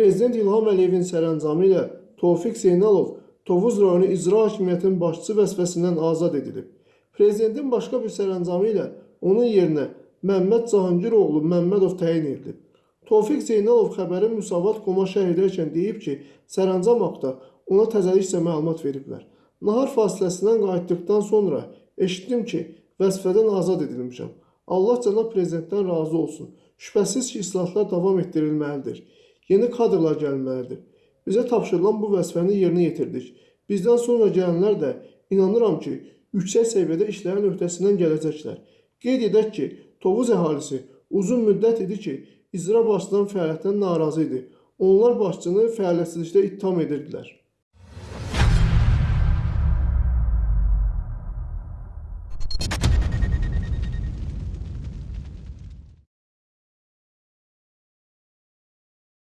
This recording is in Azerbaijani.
Prezident İlham Əliyevin sərəncamı ilə Tofiq Zeynalov Tovuz rayonu icra hakimiyyətinin başçısı vəzifəsindən azad edilib. Prezidentin başqa bir sərəncamı ilə onun yerinə Məmməd Cahangiroğlu Məmmədov təyin edilib. Tofiq Zeynalov xəbərin Müsavat Koma şərh edərkən deyib ki, sərəncam haqda ona təzəlikcə məlumat veriblər. Nahar fasiləsindən qayıtdıqdan sonra eşitdim ki, vəzifədən azad edilmişəm. Allah cənab prezidentdən razı olsun. Şübhəsiz ki, islahatlar davam etdirilməlidir. Yeni kadrlar gəlməlidir. Bizə tapşırılan bu vəzifəni yerinə yetirdik. Bizdən sonra gələnlər də inanıram ki, yüksək səviyyədə işlərin öhdəsindən gələcəklər. Qeyd edək ki, Tovuz əhalisi uzun müddət idi ki, icra başçının fəaliyyətdən narazı idi. Onlar başçını fəaliyyətsizlikdə ittiham edirdilər.